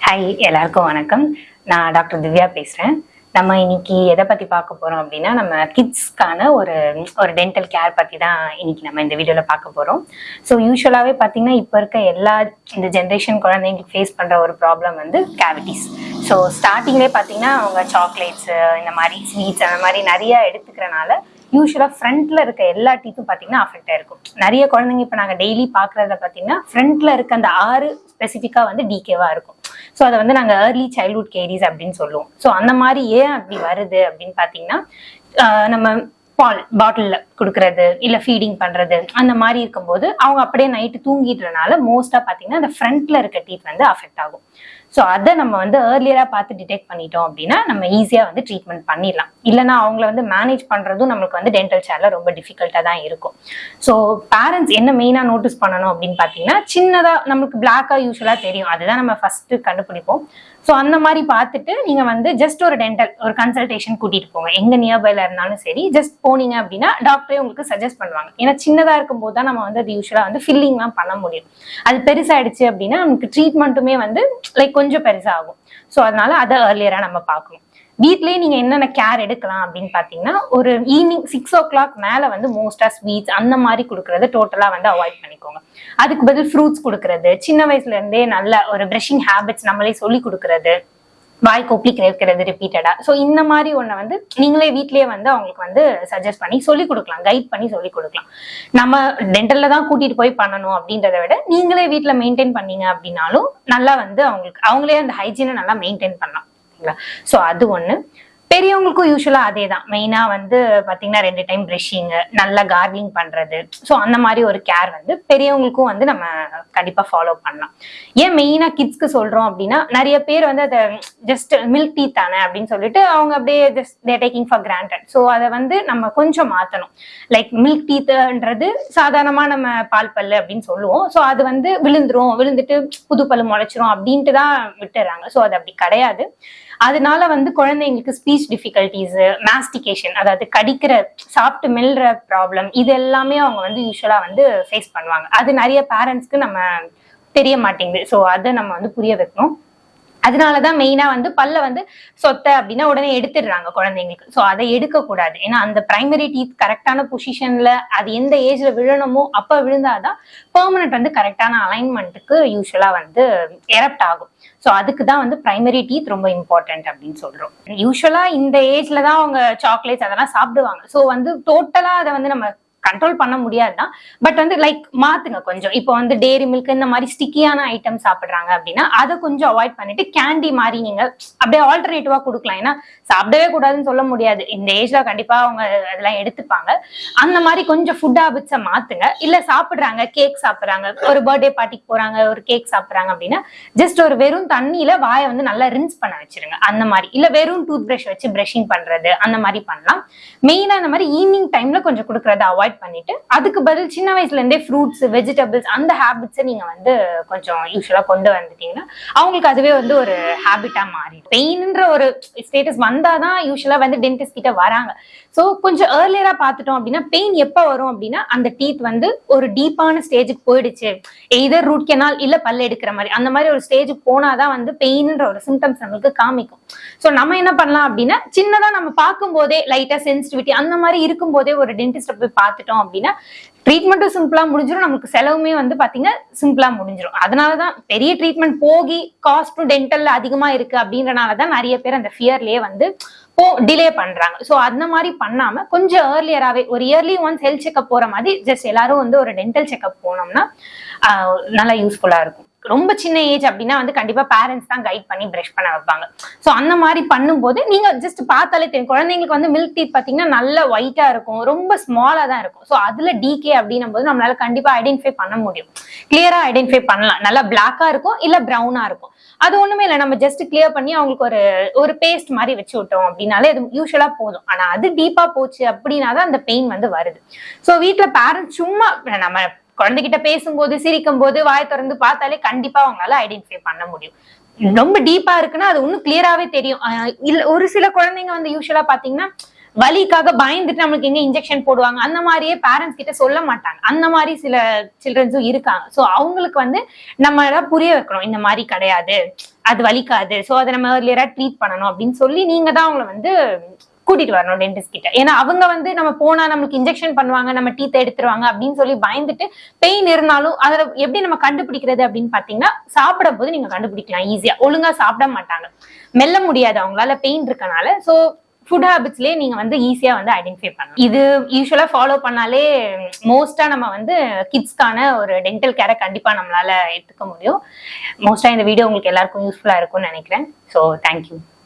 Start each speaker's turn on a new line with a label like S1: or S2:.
S1: Hi எல்லாருக்கும் வணக்கம். நான் டாக்டர் திவ்யா பேசுகிறேன் நம்ம இன்னைக்கு எதை பற்றி பார்க்க போகிறோம் அப்படின்னா நம்ம கிட்ஸ்க்கான ஒரு ஒரு டென்டல் கேர் பற்றி தான் இன்னைக்கு நம்ம இந்த வீடியோவில் பார்க்க போகிறோம் ஸோ யூஸ்வலாகவே பார்த்தீங்கன்னா இப்போ இருக்க எல்லா இந்த ஜென்ரேஷன் குழந்தைங்களுக்கு ஃபேஸ் பண்ணுற ஒரு ப்ராப்ளம் வந்து கேவிட்டிஸ் ஸோ ஸ்டார்டிங்லேயே பார்த்தீங்கன்னா அவங்க சாக்லேட்ஸு இந்த மாதிரி ஸ்வீட்ஸ் அந்த மாதிரி நிறையா எடுத்துக்கிறனால யூஸ்வலாக ஃப்ரண்ட்டில் இருக்க எல்லா டீத்தும் பார்த்தீங்கன்னா அஃபெக்ட் ஆயிருக்கும். நிறைய குழந்தைங்க இப்போ நாங்கள் டெய்லி பார்க்குறத பார்த்தீங்கன்னா ஃப்ரண்ட்டில் இருக்க அந்த ஆறு ஸ்பெசிஃபிக்காக வந்து டிகேவாக இருக்கும். ஸோ அதை வந்து நாங்கள் ஏர்லி சைல்ட்ஹுட் கேரிஸ் அப்படின்னு சொல்லுவோம். ஸோ அந்த மாதிரி ஏன் அப்படி வருது அப்படின்னு பார்த்தீங்கன்னா நம்ம பால் பாட்டிலில் கொடுக்கறது இல்லை ஃபீடிங் பண்ணுறது அந்த மாதிரி இருக்கும்போது அவங்க அப்படியே நைட்டு தூங்கிடுறனால மோஸ்ட்டாக பார்த்தீங்கன்னா அந்த ஃப்ரண்ட்டில் இருக்க டீத் வந்து அஃபெக்ட் ஆகும். ஸோ அதை நம்ம வந்து ஏர்லியராக பார்த்து டிடெக்ட் பண்ணிட்டோம் அப்படின்னா நம்ம ஈஸியாக வந்து ட்ரீட்மெண்ட் பண்ணிடலாம். இல்லைனா அவங்கள வந்து மேனேஜ் பண்ணுறதும் நம்மளுக்கு வந்து டென்டல் சேர்ல ரொம்ப டிஃபிகல்ட்டாக தான் இருக்கும். ஸோ பேரண்ட்ஸ் என்ன மெயினாக நோட்டீஸ் பண்ணணும் அப்படின்னு பார்த்தீங்கன்னா சின்னதாக நம்மளுக்கு பிளாக்காக யூஸ்வலாக தெரியும். அதுதான் நம்ம ஃபஸ்ட்டு கண்டுபிடிப்போம். ஸோ அந்த மாதிரி பார்த்துட்டு நீங்கள் வந்து ஜஸ்ட் ஒரு டென்டல் ஒரு கன்சல்டேஷன் கூட்டிகிட்டு போங்க. எங்கே நியர்பையில் இருந்தாலும் சரி ஜஸ்ட் போனீங்க அப்படின்னா டாக்டர் உங்களுக்கு சஜஸ்ட் பண்ணுவாங்க. ஏன்னா சின்னதாக இருக்கும்போது தான் நம்ம வந்து அது யூஸ்வலாக வந்து ஃபில்லிங்லாம் பண்ண முடியும். அது பெருசாயிடுச்சு அப்படின்னா நமக்கு ட்ரீட்மெண்ட்டுமே வந்து லைக் கொஞ்சம் பெருசாகும். ஸோ அதனால அதை ஏர்லியராக நம்ம பார்க்கணும். வீட்லேயே நீங்கள் என்னென்ன கேர் எடுக்கலாம் அப்படின்னு பார்த்தீங்கன்னா ஒரு ஈவினிங் சிக்ஸ் ஓ கிளாக் மேலே வந்து மோஸ்ட்டாக ஸ்வீட்ஸ் அந்த மாதிரி கொடுக்குறது டோட்டலாக வந்து அவாய்ட் பண்ணிக்கோங்க. அதுக்கு பதில் ஃப்ரூட்ஸ் கொடுக்குறது சின்ன வயசுலேருந்தே நல்ல ஒரு ப்ரஷிங் ஹேபிட்ஸ் நம்மளே சொல்லி கொடுக்கறது வாய் கொப்பளி கேட்கறது ரிப்பீட்டடா ஸோ இந்த மாதிரி ஒன்றை வந்து நீங்களே வீட்லயே வந்து அவங்களுக்கு வந்து சஜஸ்ட் பண்ணி சொல்லி கொடுக்கலாம் கைட் பண்ணி சொல்லி கொடுக்கலாம். நம்ம டென்டல்ல தான் கூட்டிட்டு போய் பண்ணணும் அப்படின்றத விட நீங்களே வீட்டில் மெயின்டைன் பண்ணீங்க அப்படின்னாலும் நல்லா வந்து அவங்களுக்கு அவங்களே அந்த ஹைஜீனை நல்லா மெயின்டைன் பண்ணலாம். சரிங்களா? ஸோ அது ஒன்று பெரியவங்களுக்கும் யூஸ்வலாக அதே தான் மெயினாக வந்து பார்த்தீங்கன்னா ரெண்டு டைம் ப்ரெஷ்ஷிங்கு நல்லா கார்கிளிங் பண்ணுறது ஸோ அந்த மாதிரி ஒரு கேர் வந்து பெரியவங்களுக்கும் வந்து நம்ம கண்டிப்பாக ஃபாலோ பண்ணலாம். ஏன் மெயினாக கிட்ஸ்க்கு சொல்கிறோம் அப்படின்னா நிறைய பேர் வந்து அதை ஜஸ்ட் மில்க் டீ தானே அப்படின்னு சொல்லிட்டு அவங்க அப்படியே just they taking for granted so அதை வந்து நம்ம கொஞ்சம் மாற்றணும் லைக் மில்க் டீத்துன்றது சாதாரணமாக நம்ம பால் பல்லு அப்படின்னு சொல்லுவோம். ஸோ அது வந்து விழுந்துரும் விழுந்துட்டு புது பல்லு முளைச்சிரும் அப்படின்ட்டு தான் விட்டுறாங்க. ஸோ அது அப்படி கிடையாது. அதனால வந்து குழந்தைங்களுக்கு ஸ்பீச் டிஃபிகல்டிஸ் மாஸ்டிகேஷன் அதாவது கடிக்கிற சாப்பிட்டு மெல்ற ப்ராப்ளம் இது எல்லாமே அவங்க வந்து யூஸ்வலா வந்து ஃபேஸ் பண்ணுவாங்க. அது நிறைய பேரண்ட்ஸ்க்கு நம்ம தெரிய மாட்டேங்குது. ஸோ அதை நம்ம வந்து புரிய வைக்கணும். அதனாலதான் மெயினா வந்து பல்ல வந்து சொத்தை அப்படின்னா உடனே எடுத்துடுறாங்க குழந்தைங்களுக்கு. ஸோ அதை எடுக்கக்கூடாது. ஏன்னா அந்த பிரைமரி டீத் கரெக்டான பொசிஷன்ல அது எந்த ஏஜ்ல விழணுமோ அப்ப விழுந்தாதான் பெர்மனன்ட் வந்து கரெக்டான அலைன்மெண்ட்டுக்கு யூஸ்வலா வந்து எரப்ட் ஆகும். ஸோ அதுக்கு தான் வந்து பிரைமரி டீத் ரொம்ப இம்பார்ட்டன்ட் அப்படின்னு சொல்றோம். யூஸ்வலா இந்த ஏஜ்ல தான் அவங்க சாக்லேட்ஸ் அதெல்லாம் சாப்பிடுவாங்க. ஸோ வந்து டோட்டலா அதை வந்து நம்ம கண்ட்ரோல் பண்ண முடியாதுதான் பட் வந்து லைக் மாத்துங்க கொஞ்சம். இப்போ வந்து டேரி மில்க் இந்த மாதிரி ஸ்டிக்கியான ஐட்டம் சாப்பிடுறாங்க அப்படின்னா அதை கொஞ்சம் அவாய்ட் பண்ணிட்டு கேண்டி மாதிரி நீங்க அப்படியே ஆல்டர்னேட்டிவா கொடுக்கலாம். ஏன்னா சாப்பிடவே கூடாதுன்னு சொல்ல முடியாது. இந்த ஏஜ்ல கண்டிப்பா அவங்க அதெல்லாம் எடுத்துப்பாங்க. அந்த மாதிரி கொஞ்சம் ஃபுட் ஹாபிட்ஸை மாத்துங்க. இல்ல சாப்பிடுறாங்க கேக் சாப்பிடுறாங்க ஒரு பர்த்டே பார்ட்டிக்கு போறாங்க ஒரு கேக் சாப்பிடுறாங்க அப்படின்னா ஜஸ்ட் ஒரு வெறும் தண்ணியில வாயை வந்து நல்லா ரின்ஸ் பண்ண வச்சிருங்க. அந்த மாதிரி. இல்ல வெறும் டூத் பிரஷ் வச்சு பிரஷிங் பண்றது அந்த மாதிரி பண்ணலாம். மெயினா இந்த மாதிரி ஈவினிங் டைம்ல கொஞ்சம் கொடுக்கறத அவாய்ட் பண்ணிட்டு அதுக்கு பதில் சின்ன வயசுல இருந்தே ஃப்ரூட்ஸ் வெஜிடபிள்ஸ் அந்த ஹேபிட்ஸை நீங்க வந்து கொஞ்சம் யூஸ்வலா கொண்டு வந்துட்டீங்கன்னா அவங்களுக்கு அதுவே வந்து ஒரு ஹேபிட்டா மாறிடும். பெயின்ன்ற ஒரு ஸ்டேட்டஸ் வந்தாதான் யூஸ்வலா வந்து டென்டிஸ்ட் கிட்ட வராங்க. ஸோ கொஞ்சம் ஏர்லியரா பார்த்துட்டோம் அப்படின்னா பெயின் எப்போ வரும் அப்படின்னா அந்த டீத் வந்து ஒரு டீப்பான ஸ்டேஜுக்கு போயிடுச்சு. எதர் ரூட் கெனால் இல்ல பல்லு எடுக்கிற மாதிரி. அந்த மாதிரி ஒரு ஸ்டேஜுக்கு போனாதான் வந்து பெயின்ன்ற ஒரு சிம்டம்ஸ் நம்மளுக்கு காமிக்கும். ஸோ நம்ம என்ன பண்ணலாம் அப்படின்னா சின்னதா நம்ம பார்க்கும் போதே லைட்டா சென்சிட்டிவிட்டி அந்த மாதிரி இருக்கும் போதே ஒரு டென்டிஸ்ட போய் பார்த்துட்டோம் அப்படின்னா ட்ரீட்மெண்ட்டும் சிம்பிளா முடிஞ்சிடும் நமக்கு செலவுமே வந்து பாத்தீங்கன்னா சிம்பிளா முடிஞ்சிடும் அதனாலதான் பெரிய ட்ரீட்மெண்ட் போகி காஸ்ட்டும் அதிகமாக அதிகமா இருக்கு அப்படின்றனாலதான் நிறைய பேர் அந்த ஃபியர்லேயே வந்து போ டிலே பண்றாங்க. ஸோ அந்த மாதிரி பண்ணாம கொஞ்சம் ஏர்லியராகவே ஒரு இயர்லி ஒன்ஸ் ஹெல்த் செக்அப் போற மாதிரி ஜஸ்ட் எல்லாரும் வந்து ஒரு டென்டல் செக்அப் போனோம்னா நல்லா யூஸ்ஃபுல்லா இருக்கும். ரொம்ப சின்ன ஏஜ் அப்படின்னா வந்து கண்டிப்பா பேரண்ட்ஸ் தான் கைட் பண்ணி பிரஷ் பண்ண வைப்பாங்க. ஸோ அந்த மாதிரி பண்ணும்போது நீங்க ஜஸ்ட் பார்த்தாலே தெரியும். குழந்தைங்களுக்கு வந்து மில்க் டீத் பாத்தீங்கன்னா நல்ல ஒயிட்டா இருக்கும். ரொம்ப ஸ்மாலா தான் இருக்கும். ஸோ அதுல டிகே அப்படின்னும் போது நம்மளால கண்டிப்பா ஐடென்டிஃபை பண்ண முடியும். கிளியரா ஐடென்டிஃபை பண்ணலாம். நல்லா பிளாக்கா இருக்கும் இல்ல ப்ரௌனா இருக்கும். அது ஒண்ணுமே இல்லை. நம்ம ஜஸ்ட் கிளியர் பண்ணி அவங்களுக்கு ஒரு ஒரு பேஸ்ட் மாதிரி வச்சு விட்டோம் அப்படின்னாலே அது யூஸ்வலா போதும். ஆனா அது டீப்பா போச்சு அப்படின்னா தான் அந்த பெயின் வந்து வருது. ஸோ வீட்டுல பேரண்ட்ஸ் சும்மா நம்ம குழந்தைகிட்ட பேசும்போது சிரிக்கும் போது வாய் திறந்து பார்த்தாலே கண்டிப்பா அவங்களால ஐடென்டிஃபை பண்ண முடியும். ரொம்ப டீப்பா இருக்குன்னா அது இன்னும் கிளியராவே தெரியும். இல்ல ஒரு சில குழந்தைங்க வந்து யூஸ்வலா பாத்தீங்கன்னா வலிக்காக பயந்துட்டு நம்மளுக்கு எங்க இன்ஜெக்ஷன் போடுவாங்க. அந்த மாதிரியே பேரண்ட்ஸ் கிட்ட சொல்ல மாட்டாங்க. அந்த மாதிரி சில சில்ட்ரன்ஸும் இருக்காங்க. ஸோ அவங்களுக்கு வந்து நம்ம எல்லாம் புரிய வைக்கணும். இந்த மாதிரி கிடையாது. அது வலிக்காது. ஸோ அதை நம்ம ஏர்லியரா ட்ரீட் பண்ணணும் அப்படின்னு சொல்லி நீங்க தான் அவங்கள வந்து கூட்டிட்டு வரணும் டென்டிஸ்ட் கிட்ட. ஏன்னா அவங்க வந்து நம்ம போனா நம்மளுக்கு இன்ஜெக்ஷன் பண்ணுவாங்க நம்ம டீத் எடுத்துருவாங்க அப்படின்னு சொல்லி பயந்துட்டு பெயின் இருந்தாலும் அதை எப்படி நம்ம கண்டுபிடிக்கிறது அப்படின்னு பாத்தீங்கன்னா சாப்பிடும் போது நீங்க கண்டுபிடிக்கலாம் ஈஸியா ஒழுங்கா சாப்பிட மாட்டாங்க. மெல்ல முடியாது அவங்களால பெயின் இருக்கனால. ஸோ ஃபுட் ஹேபிட்ஸ்லேயே நீங்க வந்து ஈஸியா வந்து ஐடென்டிஃபை பண்ணலாம். இது யூஸ்வலா ஃபாலோ பண்ணாலே மோஸ்டா நம்ம வந்து கிட்ஸ்க்கான ஒரு டென்டல் கேரை கண்டிப்பா நம்மளால எடுத்துக்க முடியும். மோஸ்டா இந்த வீடியோ உங்களுக்கு எல்லாருக்கும் யூஸ்ஃபுல்லா இருக்கும்னு நினைக்கிறேன். So thank you